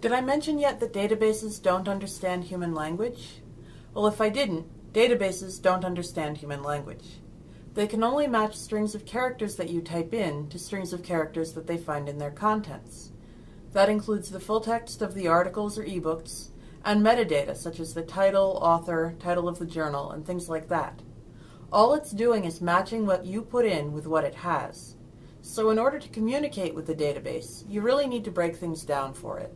Did I mention yet that databases don't understand human language? Well, if I didn't, databases don't understand human language. They can only match strings of characters that you type in to strings of characters that they find in their contents. That includes the full text of the articles or ebooks, and metadata such as the title, author, title of the journal, and things like that. All it's doing is matching what you put in with what it has. So in order to communicate with the database, you really need to break things down for it.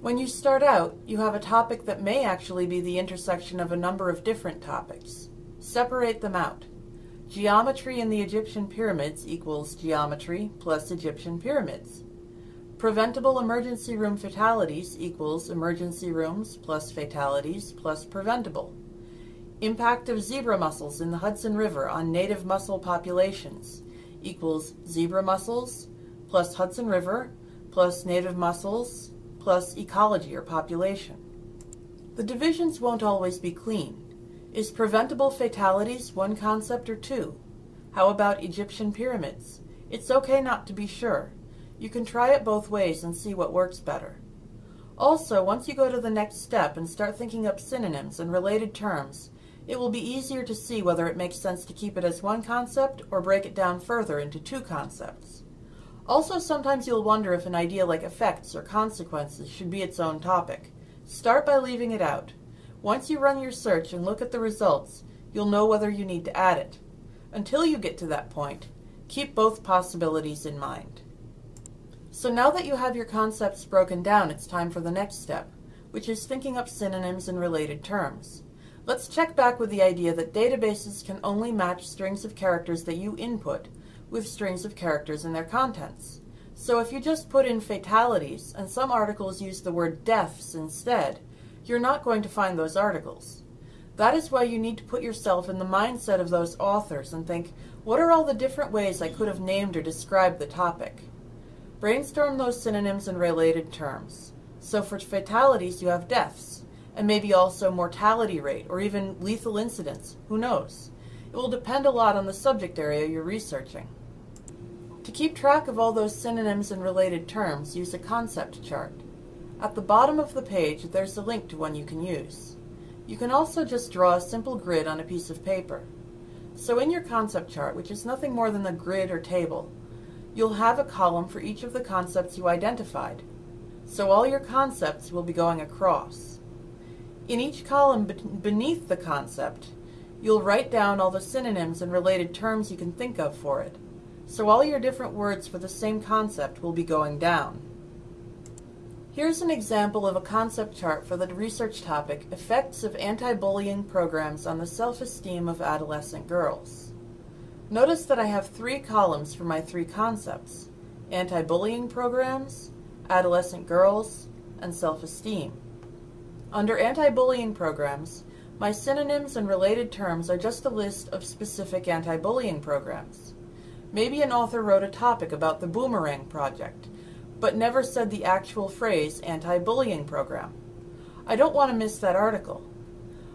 When you start out, you have a topic that may actually be the intersection of a number of different topics. Separate them out. Geometry in the Egyptian pyramids equals geometry plus Egyptian pyramids. Preventable emergency room fatalities equals emergency rooms plus fatalities plus preventable. Impact of zebra mussels in the Hudson River on native mussel populations equals zebra mussels plus Hudson River plus native mussels plus ecology or population. The divisions won't always be clean. Is preventable fatalities one concept or two? How about Egyptian pyramids? It's okay not to be sure. You can try it both ways and see what works better. Also, once you go to the next step and start thinking up synonyms and related terms, it will be easier to see whether it makes sense to keep it as one concept or break it down further into two concepts. Also, sometimes you'll wonder if an idea like effects or consequences should be its own topic. Start by leaving it out. Once you run your search and look at the results, you'll know whether you need to add it. Until you get to that point, keep both possibilities in mind. So now that you have your concepts broken down, it's time for the next step, which is thinking up synonyms and related terms. Let's check back with the idea that databases can only match strings of characters that you input with strings of characters in their contents. So if you just put in fatalities and some articles use the word deaths instead, you're not going to find those articles. That is why you need to put yourself in the mindset of those authors and think, what are all the different ways I could have named or described the topic? Brainstorm those synonyms and related terms. So for fatalities, you have deaths, and maybe also mortality rate or even lethal incidents. Who knows? It will depend a lot on the subject area you're researching. To keep track of all those synonyms and related terms, use a concept chart. At the bottom of the page, there's a link to one you can use. You can also just draw a simple grid on a piece of paper. So in your concept chart, which is nothing more than a grid or table, you'll have a column for each of the concepts you identified. So all your concepts will be going across. In each column beneath the concept, You'll write down all the synonyms and related terms you can think of for it. So all your different words for the same concept will be going down. Here's an example of a concept chart for the research topic, Effects of Anti-Bullying Programs on the Self-Esteem of Adolescent Girls. Notice that I have three columns for my three concepts, anti-bullying programs, adolescent girls, and self-esteem. Under anti-bullying programs, my synonyms and related terms are just a list of specific anti-bullying programs. Maybe an author wrote a topic about the Boomerang Project, but never said the actual phrase anti-bullying program. I don't want to miss that article.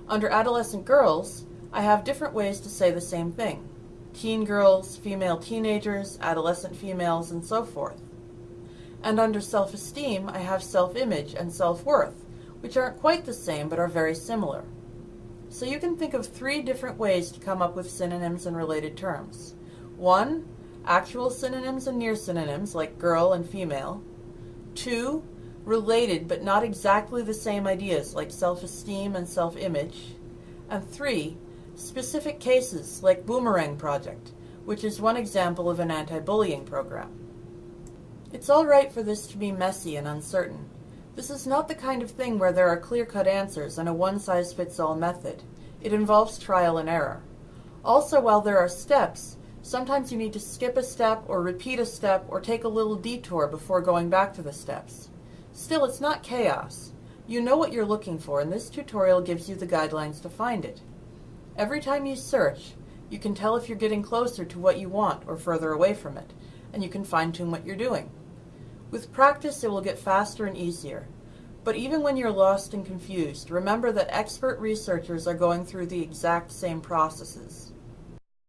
Under adolescent girls, I have different ways to say the same thing. Teen girls, female teenagers, adolescent females, and so forth. And under self-esteem, I have self-image and self-worth, which aren't quite the same but are very similar. So you can think of three different ways to come up with synonyms and related terms. One, actual synonyms and near synonyms like girl and female. Two, related but not exactly the same ideas like self-esteem and self-image. And three, specific cases like Boomerang Project, which is one example of an anti-bullying program. It's all right for this to be messy and uncertain, this is not the kind of thing where there are clear-cut answers and a one-size-fits-all method. It involves trial and error. Also, while there are steps, sometimes you need to skip a step or repeat a step or take a little detour before going back to the steps. Still, it's not chaos. You know what you're looking for, and this tutorial gives you the guidelines to find it. Every time you search, you can tell if you're getting closer to what you want or further away from it, and you can fine-tune what you're doing. With practice, it will get faster and easier. But even when you're lost and confused, remember that expert researchers are going through the exact same processes.